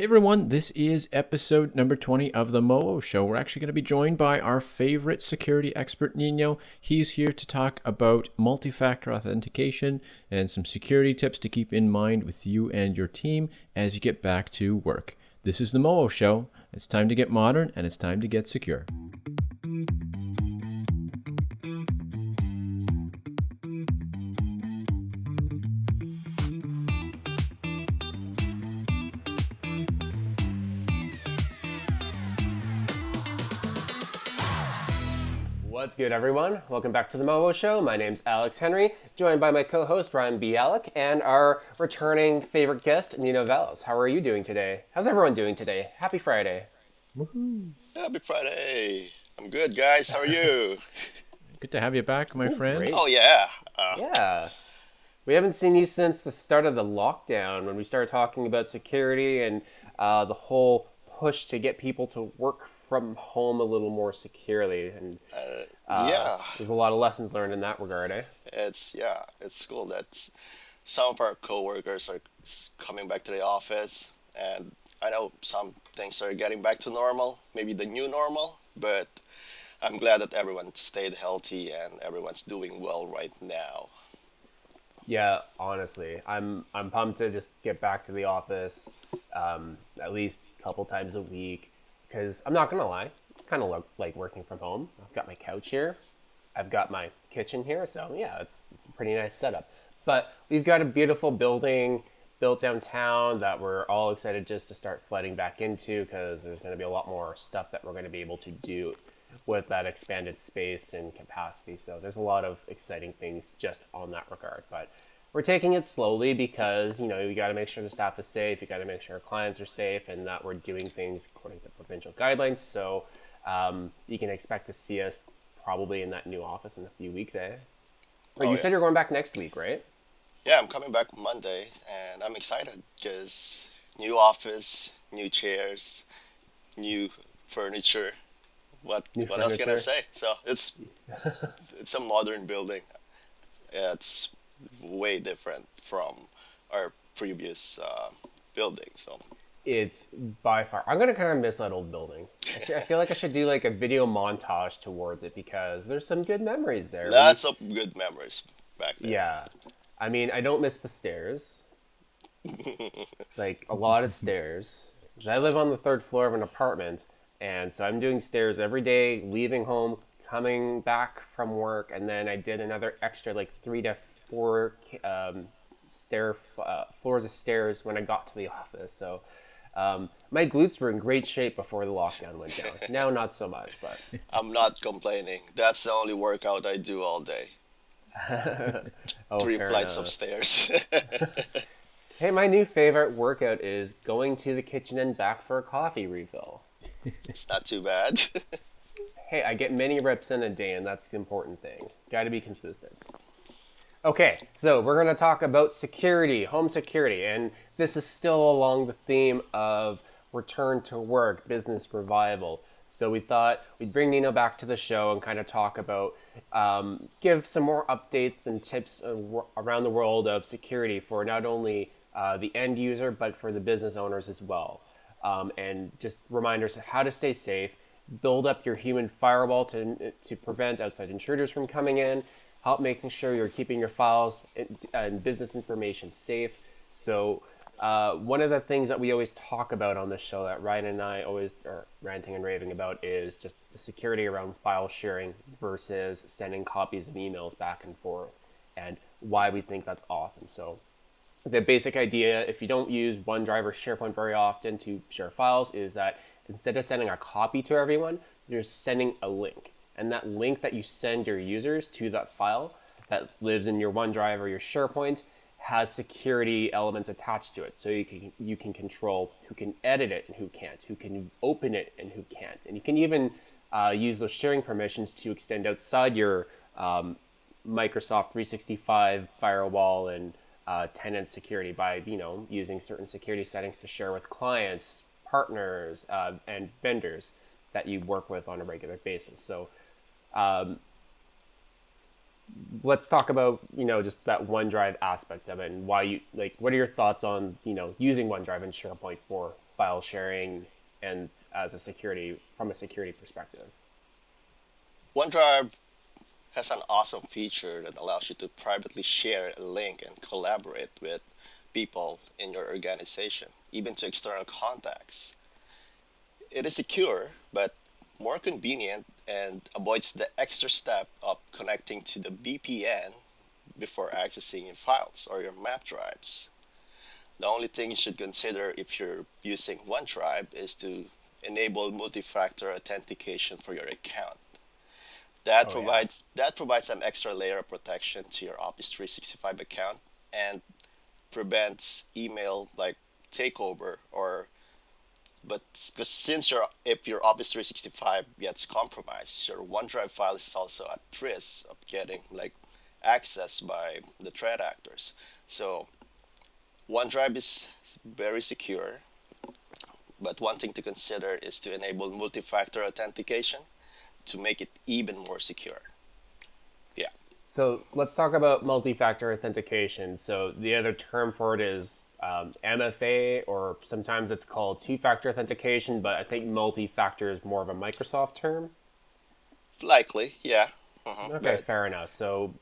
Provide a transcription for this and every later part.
Hey everyone, this is episode number 20 of the Moo Show. We're actually going to be joined by our favorite security expert, Nino. He's here to talk about multi factor authentication and some security tips to keep in mind with you and your team as you get back to work. This is the Moo Show. It's time to get modern and it's time to get secure. What's good, everyone? Welcome back to the Momo Show. My name's Alex Henry, joined by my co-host Ryan Bialik and our returning favorite guest Nino Valles. How are you doing today? How's everyone doing today? Happy Friday! Happy Friday! I'm good, guys. How are you? Good to have you back, my friend. great. oh yeah. Uh, Yeah, we haven't seen you since the start of the lockdown when we started talking about security and uh, the whole push to get people to work from home a little more securely. And uh, yeah. there's a lot of lessons learned in that regard, eh? It's yeah. It's cool that some of our coworkers are coming back to the office, and I know some things are getting back to normal, maybe the new normal. But I'm glad that everyone stayed healthy and everyone's doing well right now. Yeah, honestly, I'm I'm pumped to just get back to the office um, at least a couple times a week because I'm not gonna lie, kind of look like working from home. I've got my couch here, I've got my kitchen here, so yeah, it's it's a pretty nice setup. But we've got a beautiful building built downtown that we're all excited just to start flooding back into because there's going to be a lot more stuff that we're going to be able to do with that expanded space and capacity. So there's a lot of exciting things just on that regard. But we're taking it slowly because you know you got to make sure the staff is safe, you got to make sure our clients are safe, and that we're doing things according to provincial guidelines. So um, you can expect to see us probably in that new office in a few weeks, eh? Or you yeah. said you're going back next week, right? Yeah, I'm coming back Monday, and I'm excited because new office, new chairs, new furniture. What New what else can I say? So it's it's a modern building. yeah, It's way different from our previous uh, building. So It's by far. I'm gonna kind of miss that old building. I, should, I feel like I should do like a video montage towards it because there's some good memories there. lots of good memories back there. Yeah, I mean, I don't miss the stairs. like a lot of stairs. I live on the third floor of an apartment, and so I'm doing stairs every day, leaving home, coming back from work, and then I did another extra like three to four um, stair uh, floors of stairs when I got to the office. So. Um, my glutes were in great shape before the lockdown went down. Now, not so much, but I'm not complaining. That's the only workout I do all day. oh, Three flights enough. of stairs. Hey, my new favorite workout is going to the kitchen and back for a coffee refill. it's not too bad. Hey, I get many reps in a day, and that's the important thing. Got to be consistent. Okay, so we're going to talk about security, home security, and this is still along the theme of return to work, business revival. So we thought we'd bring Nino back to the show and kind of talk about, um, give some more updates and tips around the world of security for not only uh, the end user but for the business owners as well, um, and just reminders of how to stay safe, build up your human firewall to to prevent outside intruders from coming in, help making sure you're keeping your files and, business information safe. So uh, one of the things that we always talk about on this show that Ryan and I always are ranting and raving about is just the security around file sharing versus sending copies of emails back and forth and why we think that's awesome. So the basic idea, if you don't use OneDrive or SharePoint very often to share files, is that instead of sending a copy to everyone, you're sending a link. And that link that you send your users to that file that lives in your OneDrive or your SharePoint has security elements attached to it. So you can you can control who can edit it and who can't, who can open it and who can't. And you can even uh, use those sharing permissions to extend outside your um, Microsoft 365 firewall and uh, tenant security by you know using certain security settings to share with clients, partners, uh, and vendors that you work with on a regular basis. So um, let's talk about you know just that OneDrive aspect of it and why you like. What are your thoughts on you know using OneDrive and SharePoint for file sharing and as a security from a security perspective? OneDrive has an awesome feature that allows you to privately share a link and collaborate with people in your organization, even to external contacts. It is secure, more convenient and avoids the extra step of connecting to the VPN before accessing your files or your map drives. The only thing you should consider if you're using OneDrive is to enable multi-factor authentication for your account. That Oh, yeah. provides that provides an extra layer of protection to your Office 365 account and prevents email like takeover or but since your if your Office 365 gets compromised, your OneDrive file is also at risk of getting like accessed by the threat actors. So OneDrive is very secure, but one thing to consider is to enable multi-factor authentication to make it even more secure. So let's talk about multi-factor authentication. So the other term for it is um, MFA, or sometimes it's called two-factor authentication, but I think multi-factor is more of a Microsoft term. Likely, yeah. Mhm, Okay, but- fair enough. So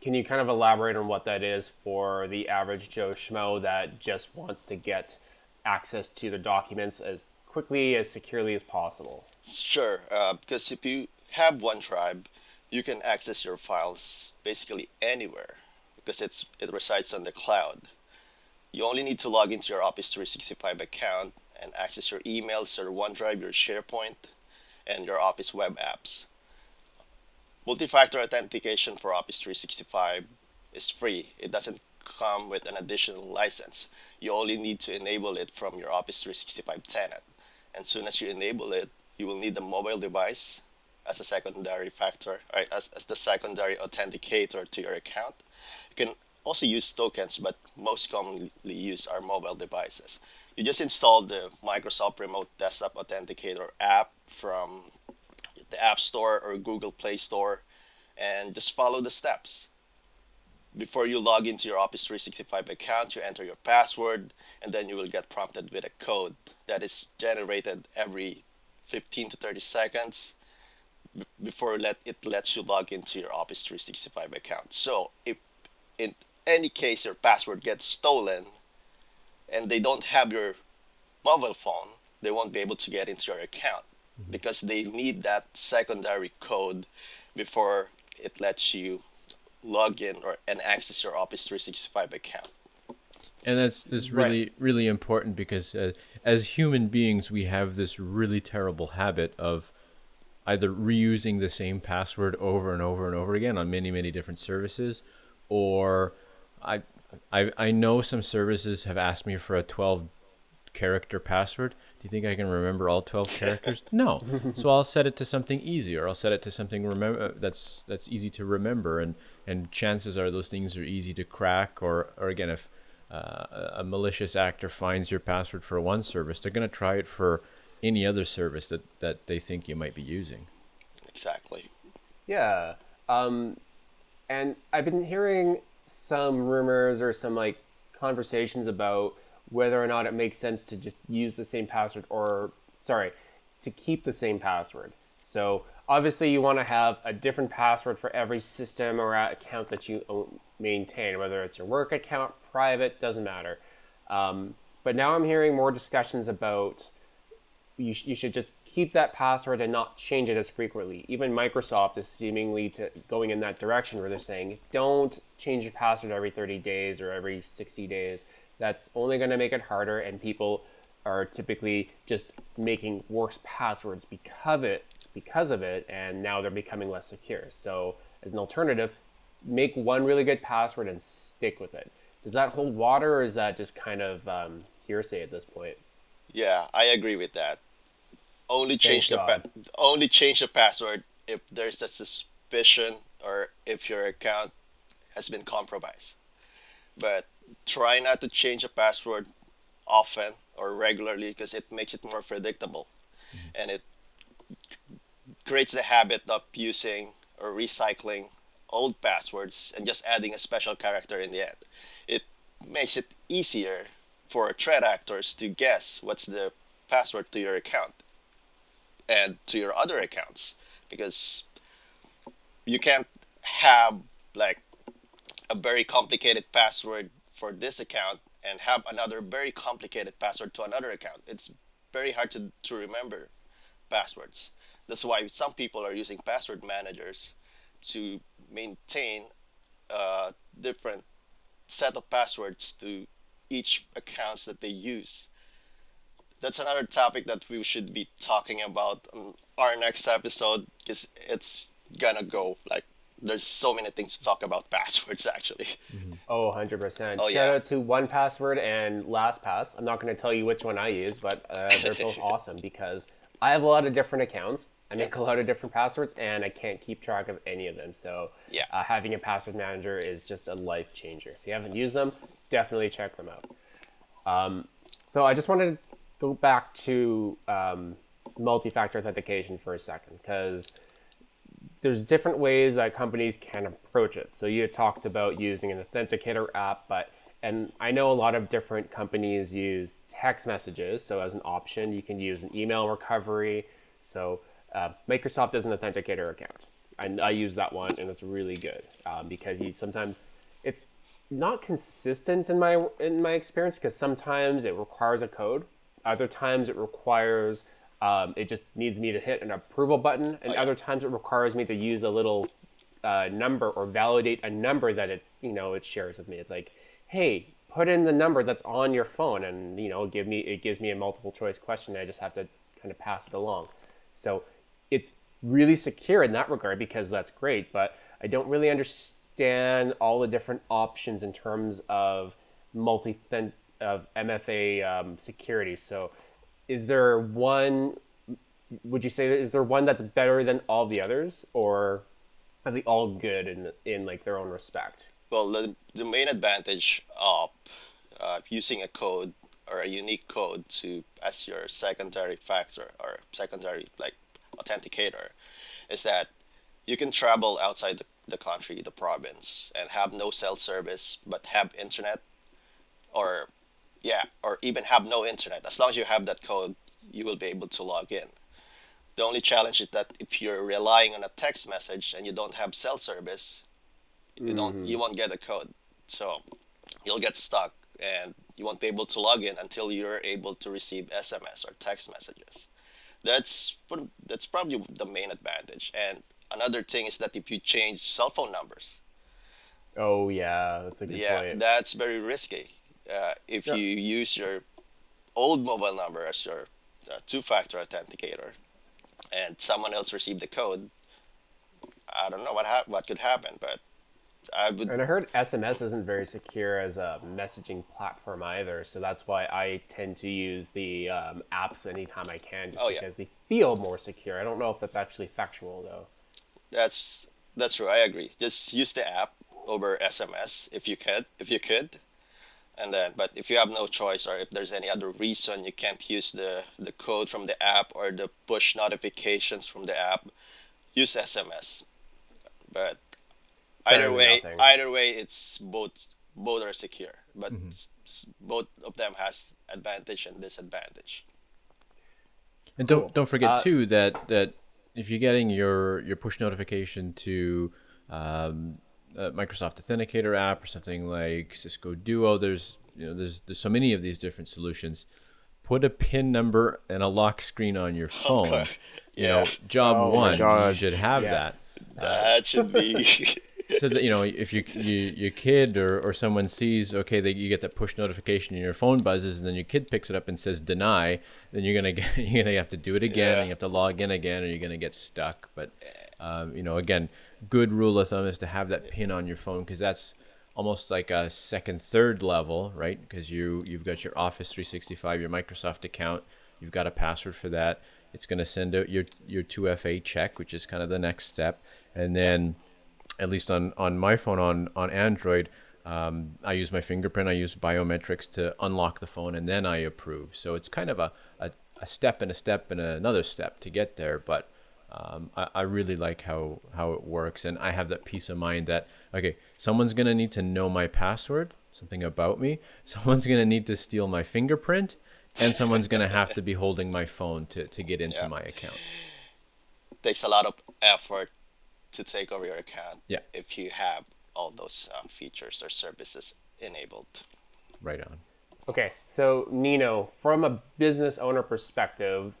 can you kind of elaborate on what that is for the average Joe Schmo that just wants to get access to the documents as quickly as securely as possible? Sure, uh, because if you have OneDrive, you can access your files basically anywhere because it's it resides on the cloud. You only need to log into your Office 365 account and access your emails, your OneDrive, your SharePoint, and your Office web apps. Multi-factor authentication for Office 365 is free. It doesn't come with an additional license. You only need to enable it from your Office 365 tenant. And soon as you enable it, you will need the mobile device as a secondary factor, right, as, as the secondary authenticator to your account. You can also use tokens, but most commonly used are mobile devices. You just install the Microsoft Remote Desktop Authenticator app from the App Store or Google Play Store and just follow the steps. Before you log into your Office 365 account, you enter your password and then you will get prompted with a code that is generated every 15 to 30 seconds before let it lets you log into your Office 365 account. So if in any case your password gets stolen and they don't have your mobile phone, they won't be able to get into your account because they need that secondary code before it lets you log in or and access your Office 365 account. And that's that's Right. really really important because uh, as human beings we have this really terrible habit of either reusing the same password over and over and over again on many many different services or I I I know some services have asked me for a 12 character password. Do you think I can remember all 12 characters? No. So I'll set it to something easy or I'll set it to something remember that's that's easy to remember and and chances are those things are easy to crack or or again if uh, a malicious actor finds your password for one service, they're going to try it for any other service that that they think you might be using. Exactly. Yeah. Um, and I've been hearing some rumors or some like conversations about whether or not it makes sense to just use the same password or, sorry, to keep the same password. So obviously you want to have a different password for every system or account that you maintain, whether it's your work account, private, doesn't matter. Um, but now I'm hearing more discussions about you, sh- you should just keep that password and not change it as frequently. Even Microsoft is seemingly to going in that direction where they're saying don't change your password every 30 days or every 60 days. That's only going to make it harder, and people are typically just making worse passwords because of it, because of it, and now they're becoming less secure. So, as an alternative, make one really good password and stick with it. Does that hold water, or is that just kind of um, hearsay at this point? Yeah, I agree with that. Only change the pa- only change the password if there's a suspicion or if your account has been compromised. But try not to change a password often or regularly because it makes it more predictable mm-hmm. and it creates the habit of using or recycling old passwords and just adding a special character in the end. It makes it easier for threat actors to guess what's the password to your account and to your other accounts because you can't have like a very complicated password for this account and have another very complicated password to another account. It's very hard to, to remember passwords. That's why some people are using password managers to maintain a different set of passwords to each accounts that they use. That's another topic that we should be talking about on our next episode because it's gonna go like there's so many things to talk about passwords actually. Oh, 100%. Oh, Shout yeah. out to 1Password and LastPass. I'm not going to tell you which one I use, but uh, they're both awesome because I have a lot of different accounts. I make a lot of different passwords, and I can't keep track of any of them. So, Yeah. uh, having a password manager is just a life changer. If you haven't used them, definitely check them out. Um, so, I just wanted to go back to um, multi factor authentication for a second because there's different ways that companies can approach it. So you talked about using an authenticator app, but and I know a lot of different companies use text messages. So as an option, you can use an email recovery. So uh, Microsoft has an authenticator account, and I use that one, and it's really good um, because you sometimes it's not consistent in my in my experience because sometimes it requires a code, other times it requires um, it just needs me to hit an approval button, and other times it requires me to use a little uh, number or validate a number that it you know it shares with me. It's like, hey, put in the number that's on your phone, and you know give me it gives me a multiple choice question. I just have to kind of pass it along. So it's really secure in that regard because that's great, but I don't really understand all the different options in terms of multi of MFA um, security. So is there one would you say is there one that's better than all the others or are they all good in in like their own respect Well, the, the main advantage of uh, using a code or a unique code to as your secondary factor or secondary like authenticator is that you can travel outside the, the country, the province, and have no cell service but have internet or yeah, or even have no internet. As long as you have that code, you will be able to log in. The only challenge is that if you're relying on a text message and you don't have cell service, you don't mm-hmm. you won't get a code. So you'll get stuck and you won't be able to log in until you're able to receive SMS or text messages. That's that's probably the main advantage. And another thing is that if you change cell phone numbers, oh yeah that's a good yeah, point that's very risky. Uh, if Yeah. you use your old mobile number as your uh, two-factor authenticator, and someone else received the code, I don't know what hap- what could happen, but I would and i heard sms isn't very secure as a messaging platform either so that's why i tend to use the um, apps anytime i can just Oh, yeah. because they feel more secure i don't know if that's actually factual though That's that's true. I agree. Just use the app over SMS if you could, if you could, and then. But if you have no choice, or if there's any other reason you can't use the the code from the app or the push notifications from the app, use SMS. But Better either way, nothing. either way, it's both both are secure. But s- s- both of them has advantage and disadvantage. And don't Cool. don't forget Uh, too that that if you're getting your your push notification to um, a Microsoft Authenticator app or something like Cisco Duo, there's you know there's there's so many of these different solutions. Put a PIN number and a lock screen on your phone. You know, job Oh my one, you should have yes That should be. So that you know, if you, you your kid or, or someone sees, okay, they, you get that push notification and your phone buzzes, and then your kid picks it up and says deny, then you're gonna get you're gonna have to do it again, Yeah. and you have to log in again, or you're gonna get stuck. But um, you know, again, good rule of thumb is to have that pin on your phone because that's almost like a second, third level, right? Because you you've got your Office 365, your Microsoft account, you've got a password for that. It's gonna send out your your 2FA check, which is kind of the next step, and then at least on on my phone on on Android, um, I use my fingerprint. I use biometrics to unlock the phone, and then I approve. So it's kind of a a, a step and a step and another step to get there. But um, I, I really like how how it works, and I have that peace of mind that okay, someone's gonna need to know my password, something about me. Someone's gonna need to steal my fingerprint, and someone's going to have to be holding my phone to, to get into Yeah. my account. takes a lot of effort to take over your account Yeah. if you have all those uh, features or services enabled. Right on. Okay, so Nino, from a business owner perspective,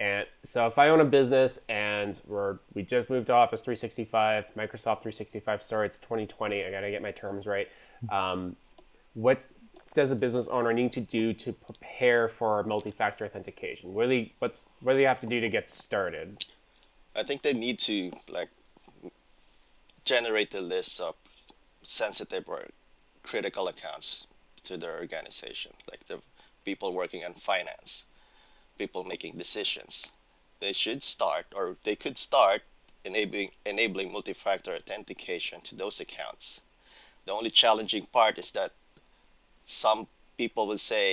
and so if I own a business and we're we just moved to Office 365, Microsoft 365. Sorry, it's 2020. I gotta get my terms right. Um, what does a business owner need to do to prepare for multi-factor authentication? What do they, what's what do they have to do to get started? I think they need to like generate a list of sensitive or critical accounts to their organization, like the people working in finance, people making decisions. They should start, or they could start, enabling enabling multi-factor authentication to those accounts. The only challenging part is that some people will say,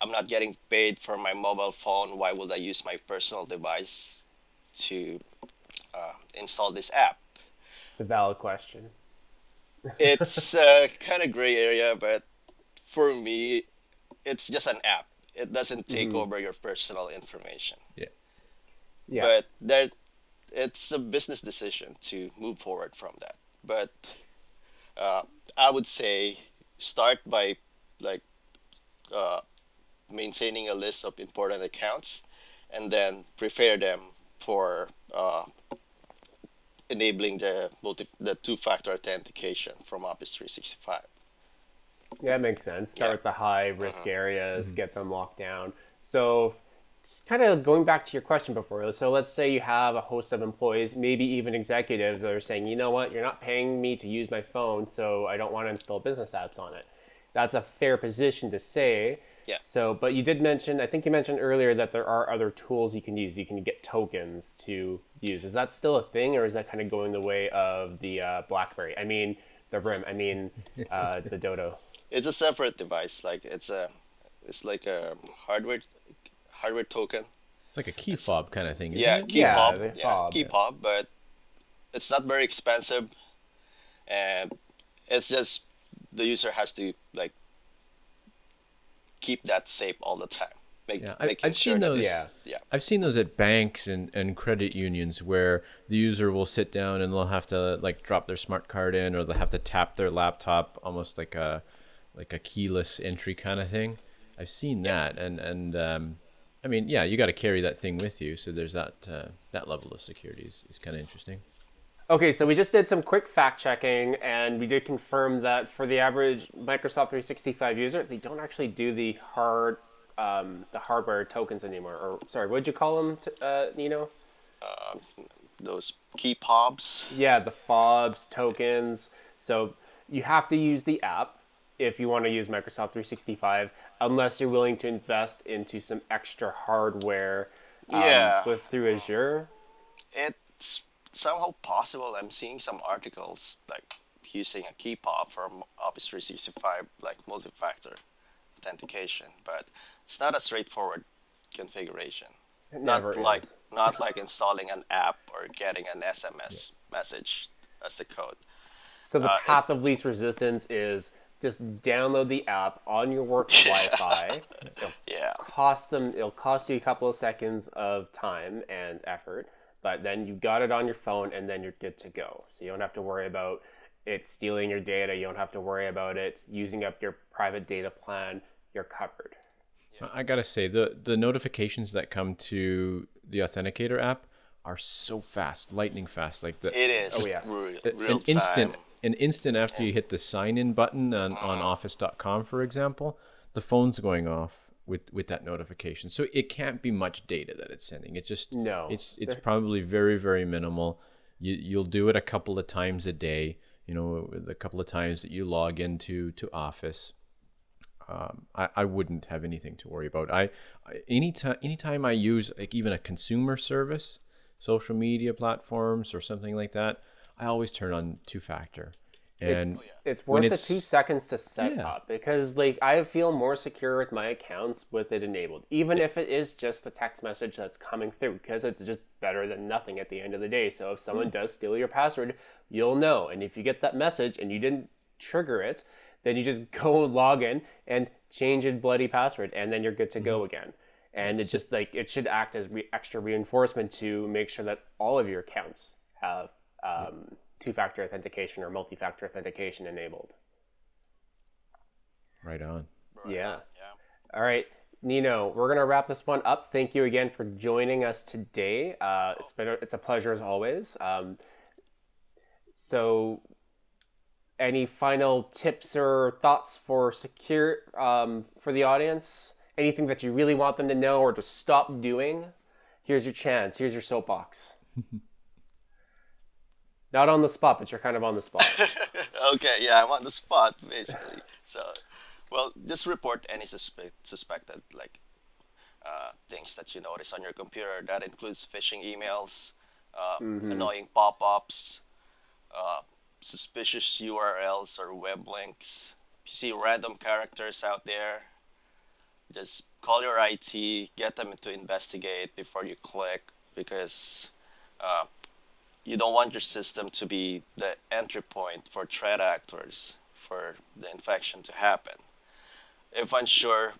"I'm not getting paid for my mobile phone. Why would I use my personal device to uh, install this app?" It's a valid question. it's a kind of gray area, but for me, it's just an app. It doesn't take over your personal information. Yeah. But there, it's a business decision to move forward from that. But uh, I would say start by like uh, maintaining a list of important accounts, and then prepare them for uh, enabling the multi the two-factor authentication from Office 365. Yeah, that makes sense. Start Yeah. with the high risk areas, get them locked down. So, just kind of going back to your question before. So, let's say you have a host of employees, maybe even executives that are saying, you know what, you're not paying me to use my phone, so I don't want to install business apps on it. That's a fair position to say. Yeah. So, but you did mention, I think you mentioned earlier that there are other tools you can use. You can get tokens to use. Is that still a thing, or is that kind of going the way of the uh, BlackBerry? I mean, the RIM. I mean, uh, the Dodo. It's a separate device. Like it's a, it's like a hardware, hardware token. It's like a key fob kind of thing, isn't yeah, it? key Yeah, fob. the Yeah, fob, key yeah. fob, but it's not very expensive, and it's just the user has to like keep that safe all the time. Make, Yeah, I- making I've sure seen those. Yeah. yeah. I've seen those at banks and, and credit unions where the user will sit down and they'll have to like drop their smart card in or they'll have to tap their laptop almost like a like a keyless entry kind of thing. I've seen that and and um, I mean yeah you got to carry that thing with you so there's that uh, that level of security is, is kind of interesting. Okay, so we just did some quick fact checking, and we did confirm that for the average Microsoft 365 user, they don't actually do the hard, um, the hardware tokens anymore. Or sorry, what'd you call them, t- uh, Nino? Those key fobs. Yeah, the fobs tokens. So you have to use the app if you want to use Microsoft 365, unless you're willing to invest into some extra hardware. um, Yeah. With through Azure. It's somehow possible. I'm seeing some articles like using a key fob from Office 365, like multi-factor authentication, but it's not a straightforward configuration. It not never like is. not like installing an app or getting an SMS message as the code. So the Uh, it- path of least resistance is just download the app on your work Wi-Fi. It'll Yeah, cost them. It'll cost you a couple of seconds of time and effort, but then you got it on your phone, and then you're good to go. So you don't have to worry about it stealing your data. You don't have to worry about it using up your private data plan. You're covered. I gotta say the the notifications that come to the Authenticator app are so fast, lightning fast. Like the it is. Oh, yes. real, real an instant time. an instant after you hit the sign in button on, on uh-huh. office.com for example the phone's going off with with that notification so it can't be much data that it's sending it's just No. it's it's probably very very minimal you you'll do it a couple of times a day you know a couple of times that you log into to office um, I, I wouldn't have anything to worry about. I, I anytime anytime I use like even a consumer service, social media platforms or something like that, I always turn on two factor. And It's, it's worth the it's- two seconds to set Yeah. up because like I feel more secure with my accounts with it enabled, even if it is just a text message that's coming through because it's just better than nothing at the end of the day. So if someone does steal your password, you'll know, and if you get that message and you didn't trigger it, then you just go log in and change your bloody password, and then you're good to go again. And it's just like it should act as re- extra reinforcement to make sure that all of your accounts have um, two-factor authentication or multi-factor authentication enabled. Right on. Yeah. Yeah. All right, Nino, we're gonna wrap this one up. Thank you again for joining us today. Uh, it's been a, it's a pleasure as always. Um, so, any final tips or thoughts for secure um, for the audience? Anything that you really want them to know or to stop doing? Here's your chance. Here's your soapbox. Not on the spot, but you're kind of on the spot. okay, yeah, I'm on the spot basically. so, well, just report any suspect suspected like uh, things that you notice on your computer. That includes phishing emails, uh, annoying pop-ups, uh, suspicious URLs or web links. If you see random characters out there, just call your IT, get them to investigate before you click because uh, you don't want your system to be the entry point for threat actors for the infection to happen. If unsure,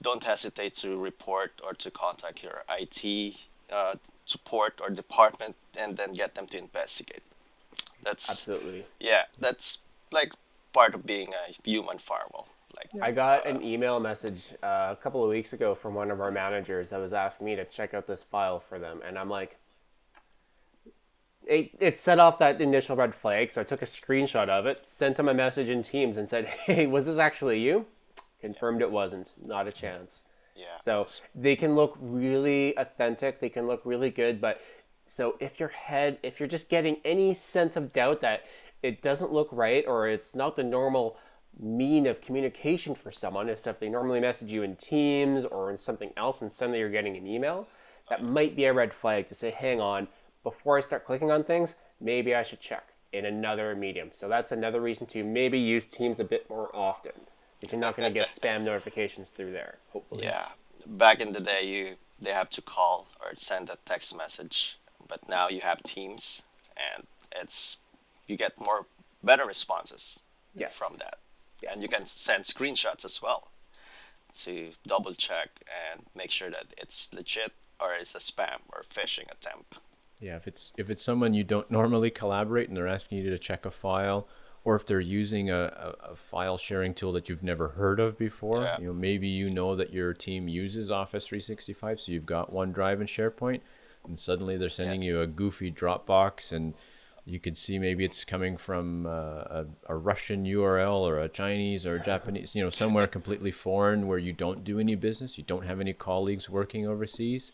don't hesitate to report or to contact your IT uh, support or department and then get them to investigate. That's Absolutely. yeah, that's like part of being a human firewall. Like I got an email message uh, a couple of weeks ago from one of our managers that was asking me to check out this file for them, and I'm like, it, it set off that initial red flag, so I took a screenshot of it, sent him a message in Teams, and said, "Hey, was this actually you?" Confirmed it wasn't. Not a chance. yeah, So they can look really authentic, they can look really good, but so if your head, if you're just getting any sense of doubt that it doesn't look right or it's not the normal mean of communication for someone, as if they normally message you in Teams or in something else and suddenly you're getting an email, that might be a red flag to say, hang on, before I start clicking on things, maybe I should check in another medium. So that's another reason to maybe use Teams a bit more often. Because you're not going to get spam notifications through there, hopefully. yeah. Back in the day, you they have to call or send a text message, but now you have Teams, and it's you get more better responses Yes. from that, and you can send screenshots as well to double check and make sure that it's legit or it's a spam or phishing attempt. Yeah, if it's if it's someone you don't normally collaborate and they're asking you to check a file, or if they're using a, a, a file sharing tool that you've never heard of before, Yeah. you know, maybe you know that your team uses Office 365, so you've got OneDrive and SharePoint, and suddenly they're sending you a goofy Dropbox, and you could see maybe it's coming from uh, a, a Russian URL or a Chinese or a Japanese, you know, somewhere completely foreign where you don't do any business, you don't have any colleagues working overseas.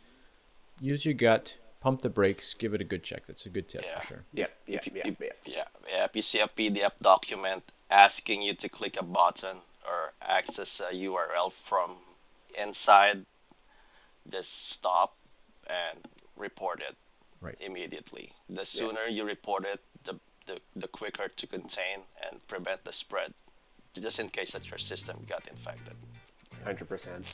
Use your gut, pump the brakes, give it a good check. That's a good tip Yeah. for sure. Yeah, yep, If you- yep. Yeah, yeah. If you see a PDF document asking you to click a button or access a URL from inside, just stop and report it Right. immediately. The sooner Yes. you report it, the, the, the quicker to contain and prevent the spread, just in case that your system got infected. Hundred percent.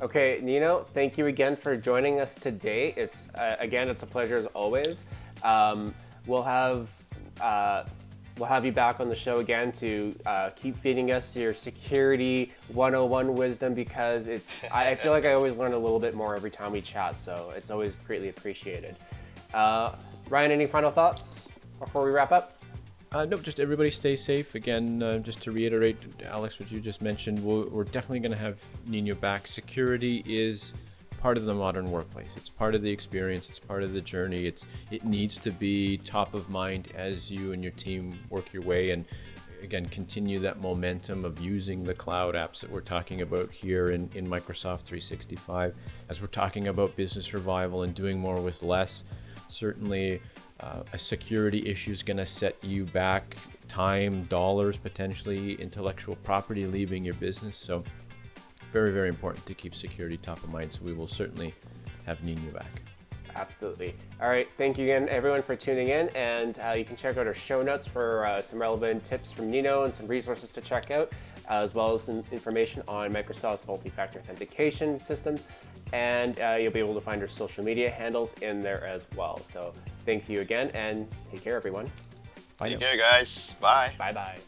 Okay, Nino, thank you again for joining us today. It's uh, again, it's a pleasure as always. Um, we'll have uh, we'll have you back on the show again to uh, keep feeding us your security 101 wisdom because it's I, feel like I always learn a little bit more every time we chat, so it's always greatly appreciated. Uh, Ryan, any final thoughts before we wrap up? Uh, just everybody stay safe. Again, uh, just to reiterate, Alex, what you just mentioned, we're, we're definitely going to have Nino back. Security is part of the modern workplace. It's part of the experience. It's part of the journey. It's it needs to be top of mind as you and your team work your way and again continue that momentum of using the cloud apps that we're talking about here in, in Microsoft 365 as we're talking about business revival and doing more with less. Certainly, uh, a security issue is going to set you back time, dollars, potentially intellectual property leaving your business. So, very, very important to keep security top of mind. So, we will certainly have Nino back. Absolutely. All right. Thank you again, everyone, for tuning in. And uh, you can check out our show notes for uh, some relevant tips from Nino and some resources to check out, as well as some information on Microsoft's multi factor authentication systems. And uh, you'll be able to find our social media handles in there as well. So thank you again and take care, everyone. Bye Take now. care, guys. Bye. Bye bye.